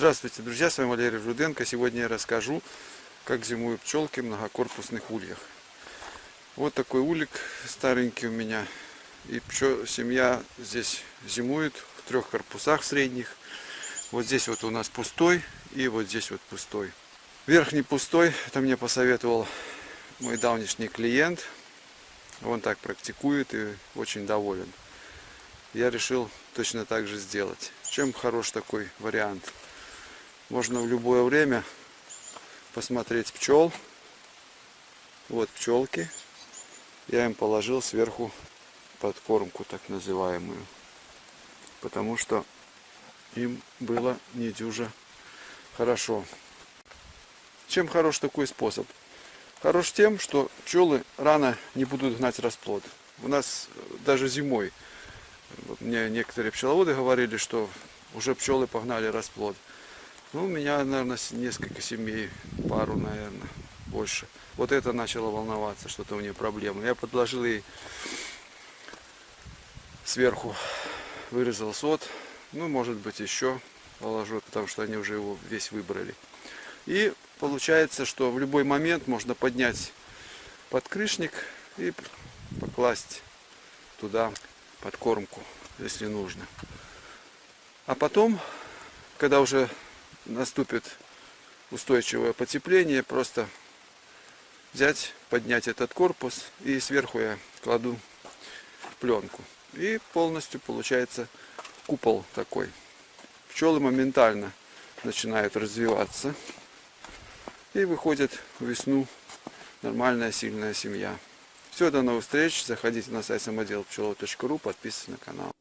Здравствуйте, друзья, с вами Валерий Руденко. Сегодня я расскажу, как зимуют пчелки в многокорпусных ульях. Вот такой улик старенький у меня. И пчел, семья здесь зимует в трех корпусах средних. Вот здесь вот у нас пустой и вот здесь вот пустой. Верхний пустой, это мне посоветовал мой давнишний клиент. Он так практикует и очень доволен. Я решил точно так же сделать. Чем хорош такой вариант? Можно в любое время посмотреть пчел. Вот пчелки. Я им положил сверху подкормку так называемую. Потому что им было не дюже хорошо. Чем хорош такой способ? Хорош тем, что пчелы рано не будут гнать расплод. У нас даже зимой мне некоторые пчеловоды говорили, что уже пчелы погнали расплод. Ну, у меня, наверное, несколько семей, пару, наверное, больше. Вот это начало волноваться, что-то у нее проблемы. Я подложил ей сверху, вырезал сот. Ну, может быть, еще положу, потому что они уже его весь выбрали. И получается, что в любой момент можно поднять подкрышник и покласть туда подкормку, если нужно. А потом, когда уже наступит устойчивое потепление, просто взять, поднять этот корпус и сверху я кладу пленку. И полностью получается купол такой. Пчелы моментально начинают развиваться и выходит в весну нормальная сильная семья. Все, до новых встреч. Заходите на сайт самодел пчелов.ру, подписывайтесь на канал.